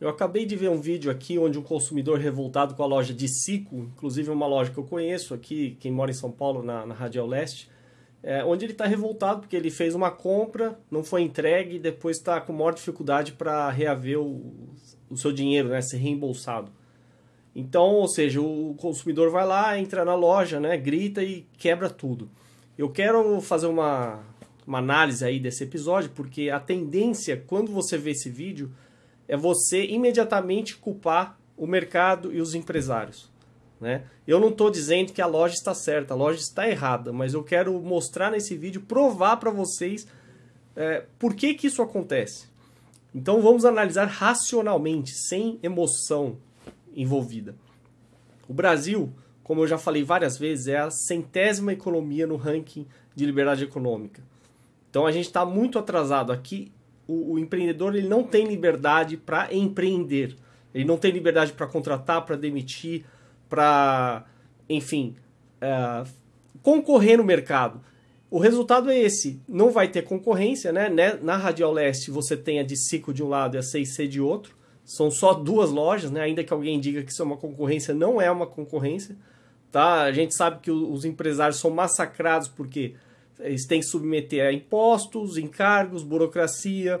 Eu acabei de ver um vídeo aqui onde um consumidor revoltado com a loja de Cico, inclusive uma loja que eu conheço aqui, quem mora em São Paulo, na, na Radial Leste, é, onde ele está revoltado porque ele fez uma compra, não foi entregue e depois está com maior dificuldade para reaver o, o seu dinheiro, né, ser reembolsado. Então, ou seja, o consumidor vai lá, entra na loja, né, grita e quebra tudo. Eu quero fazer uma, uma análise aí desse episódio, porque a tendência, quando você vê esse vídeo, é você imediatamente culpar o mercado e os empresários. Né? Eu não estou dizendo que a loja está certa, a loja está errada, mas eu quero mostrar nesse vídeo, provar para vocês é, por que, que isso acontece. Então vamos analisar racionalmente, sem emoção envolvida. O Brasil, como eu já falei várias vezes, é a centésima economia no ranking de liberdade econômica. Então a gente está muito atrasado aqui o, o empreendedor ele não tem liberdade para empreender. Ele não tem liberdade para contratar, para demitir, para, enfim, é, concorrer no mercado. O resultado é esse. Não vai ter concorrência, né? né? Na Radial Leste você tem a de Cico de um lado e a 6C de outro. São só duas lojas, né? Ainda que alguém diga que isso é uma concorrência, não é uma concorrência. Tá? A gente sabe que os empresários são massacrados porque eles têm que submeter a impostos, encargos, burocracia,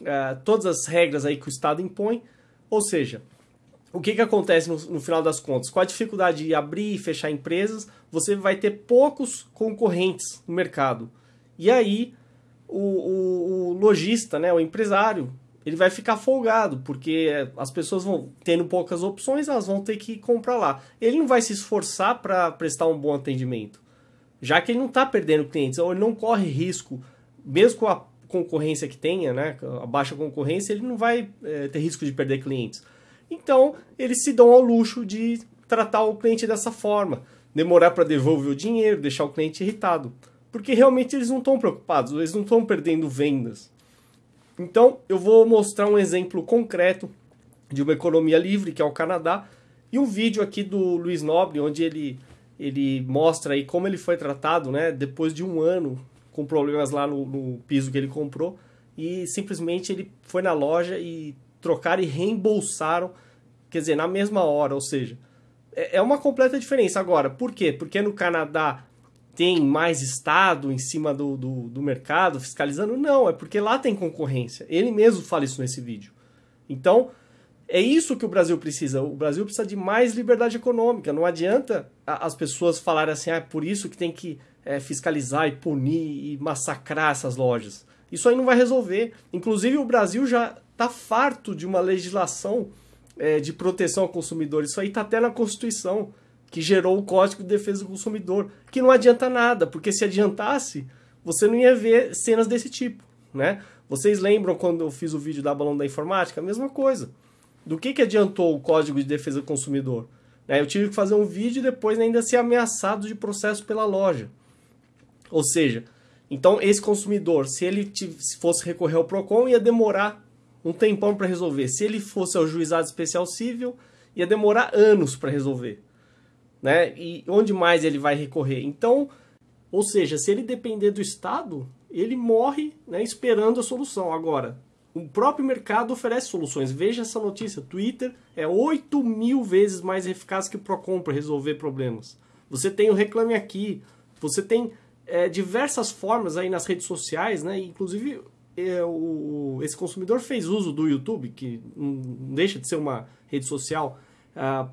uh, todas as regras aí que o Estado impõe. Ou seja, o que, que acontece no, no, final das contas? Com a dificuldade de abrir e fechar empresas, você vai ter poucos concorrentes no mercado. E aí, o, o, o lojista, né, o empresário, ele vai ficar folgado, porque as pessoas vão tendo poucas opções, elas vão ter que comprar lá. Ele não vai se esforçar para prestar um bom atendimento já que ele não está perdendo clientes, ou ele não corre risco, mesmo com a concorrência que tenha, né, a baixa concorrência, ele não vai é, ter risco de perder clientes. Então, eles se dão ao luxo de tratar o cliente dessa forma, demorar para devolver o dinheiro, deixar o cliente irritado, porque realmente eles não estão preocupados, eles não estão perdendo vendas. Então, eu vou mostrar um exemplo concreto de uma economia livre, que é o Canadá, e um vídeo aqui do Luiz Nobre, onde ele ele mostra aí como ele foi tratado, né? Depois de um ano com problemas lá no, no piso que ele comprou e simplesmente ele foi na loja e trocaram e reembolsaram, quer dizer, na mesma hora, ou seja, é, é uma completa diferença. Agora, por quê? Porque no Canadá tem mais Estado em cima do, do, do, mercado fiscalizando? Não, é porque lá tem concorrência. Ele mesmo fala isso nesse vídeo. Então, é isso que o Brasil precisa. O Brasil precisa de mais liberdade econômica. Não adianta as pessoas falarem assim, ah, é por isso que tem que é, fiscalizar e punir e massacrar essas lojas. Isso aí não vai resolver. Inclusive, o Brasil já está farto de uma legislação é, de proteção ao consumidor. Isso aí está até na Constituição, que gerou o Código de Defesa do Consumidor, que não adianta nada, porque se adiantasse, você não ia ver cenas desse tipo. Né? Vocês lembram quando eu fiz o vídeo da Balão da Informática? A mesma coisa do que, que adiantou o Código de Defesa do Consumidor? Né? Eu tive que fazer um vídeo e depois ainda ser ameaçado de processo pela loja. Ou seja, então esse consumidor, se ele se fosse recorrer ao PROCON, ia demorar um tempão para resolver. Se ele fosse ao juizado especial civil, ia demorar anos para resolver. Né? E onde mais ele vai recorrer? Então, ou seja, se ele depender do Estado, ele morre né, esperando a solução. Agora, o próprio mercado oferece soluções. Veja essa notícia: Twitter é 8 mil vezes mais eficaz que o Procon para resolver problemas. Você tem o Reclame Aqui, você tem é, diversas formas aí nas redes sociais, né? Inclusive, é, o, esse consumidor fez uso do YouTube, que não deixa de ser uma rede social, ah,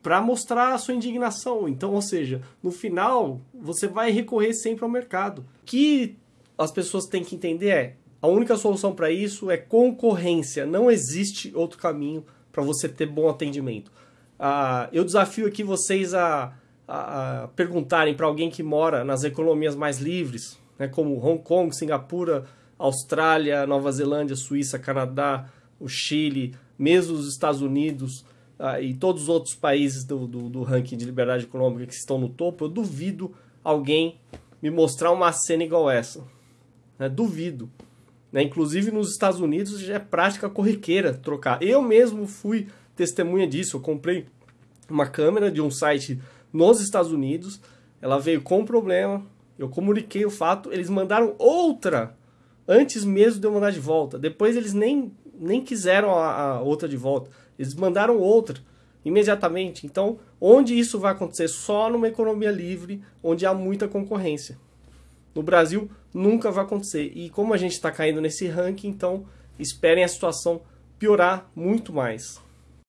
para mostrar a sua indignação. Então, ou seja, no final, você vai recorrer sempre ao mercado. O que as pessoas têm que entender é a única solução para isso é concorrência. Não existe outro caminho para você ter bom atendimento. Ah, eu desafio aqui vocês a, a, a perguntarem para alguém que mora nas economias mais livres, né, como Hong Kong, Singapura, Austrália, Nova Zelândia, Suíça, Canadá, o Chile, mesmo os Estados Unidos ah, e todos os outros países do, do, do ranking de liberdade econômica que estão no topo, eu duvido alguém me mostrar uma cena igual essa. Né? Duvido. Né? Inclusive nos Estados Unidos já é prática corriqueira trocar. Eu mesmo fui testemunha disso. Eu comprei uma câmera de um site nos Estados Unidos. Ela veio com problema. Eu comuniquei o fato. Eles mandaram outra antes mesmo de eu mandar de volta. Depois eles nem nem quiseram a, a outra de volta. Eles mandaram outra imediatamente. Então, onde isso vai acontecer? Só numa economia livre, onde há muita concorrência. No Brasil, nunca vai acontecer. E como a gente está caindo nesse ranking, então esperem a situação piorar muito mais.